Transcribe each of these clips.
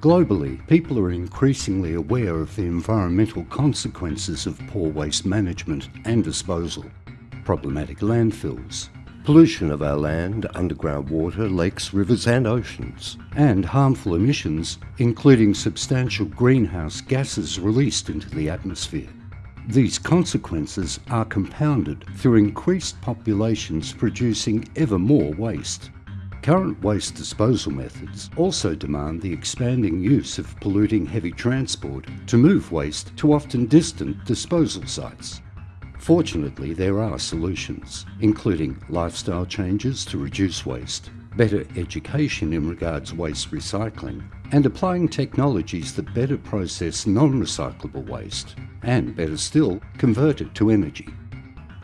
Globally, people are increasingly aware of the environmental consequences of poor waste management and disposal. Problematic landfills, pollution of our land, underground water, lakes, rivers and oceans, and harmful emissions, including substantial greenhouse gases released into the atmosphere. These consequences are compounded through increased populations producing ever more waste. Current waste disposal methods also demand the expanding use of polluting heavy transport to move waste to often distant disposal sites. Fortunately, there are solutions, including lifestyle changes to reduce waste, better education in regards to waste recycling, and applying technologies that better process non-recyclable waste, and better still, convert it to energy.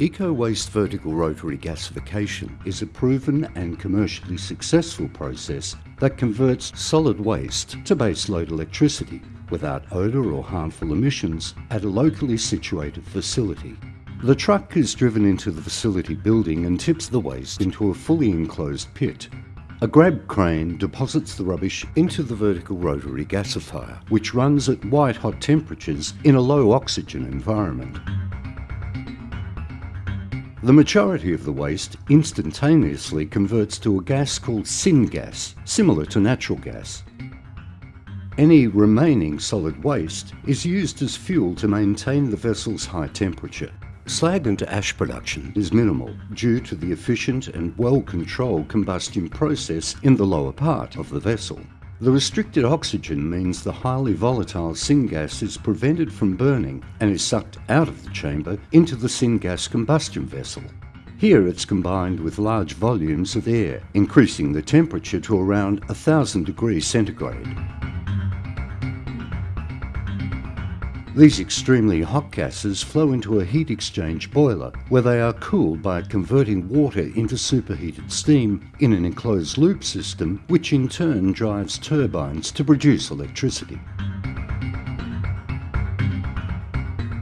Eco-waste vertical rotary gasification is a proven and commercially successful process that converts solid waste to baseload electricity without odour or harmful emissions at a locally situated facility. The truck is driven into the facility building and tips the waste into a fully enclosed pit. A grab crane deposits the rubbish into the vertical rotary gasifier, which runs at white hot temperatures in a low oxygen environment. The majority of the waste instantaneously converts to a gas called syngas, similar to natural gas. Any remaining solid waste is used as fuel to maintain the vessel's high temperature. Slag and ash production is minimal due to the efficient and well-controlled combustion process in the lower part of the vessel. The restricted oxygen means the highly volatile syngas is prevented from burning and is sucked out of the chamber into the syngas combustion vessel. Here it's combined with large volumes of air, increasing the temperature to around 1000 degrees centigrade. These extremely hot gases flow into a heat exchange boiler where they are cooled by converting water into superheated steam in an enclosed loop system which in turn drives turbines to produce electricity.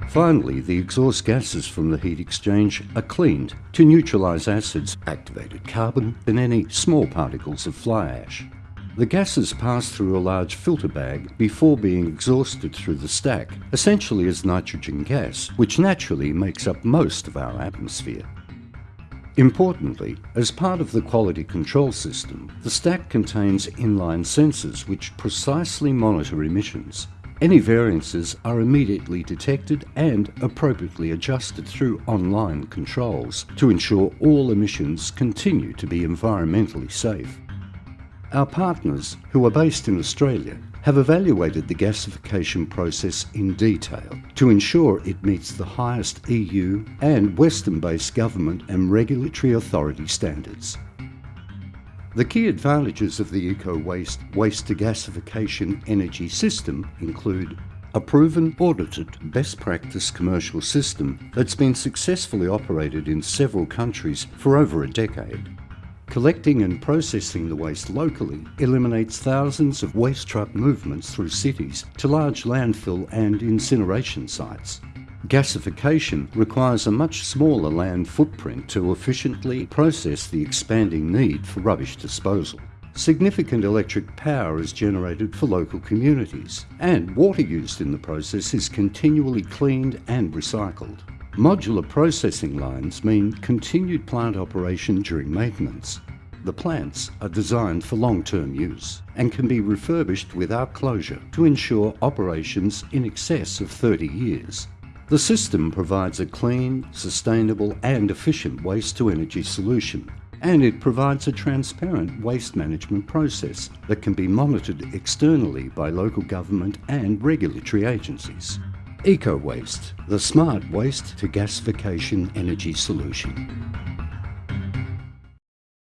Finally, the exhaust gases from the heat exchange are cleaned to neutralise acids, activated carbon and any small particles of fly ash. The gases pass through a large filter bag before being exhausted through the stack, essentially as nitrogen gas, which naturally makes up most of our atmosphere. Importantly, as part of the quality control system, the stack contains inline sensors which precisely monitor emissions. Any variances are immediately detected and appropriately adjusted through online controls to ensure all emissions continue to be environmentally safe. Our partners, who are based in Australia, have evaluated the gasification process in detail to ensure it meets the highest EU and Western-based government and regulatory authority standards. The key advantages of the eco-waste waste-to-gasification energy system include a proven, audited, best practice commercial system that's been successfully operated in several countries for over a decade, Collecting and processing the waste locally eliminates thousands of waste truck movements through cities to large landfill and incineration sites. Gasification requires a much smaller land footprint to efficiently process the expanding need for rubbish disposal. Significant electric power is generated for local communities, and water used in the process is continually cleaned and recycled. Modular processing lines mean continued plant operation during maintenance. The plants are designed for long-term use and can be refurbished without closure to ensure operations in excess of 30 years. The system provides a clean, sustainable and efficient waste-to-energy solution and it provides a transparent waste management process that can be monitored externally by local government and regulatory agencies. EcoWaste, the smart waste to gasification energy solution.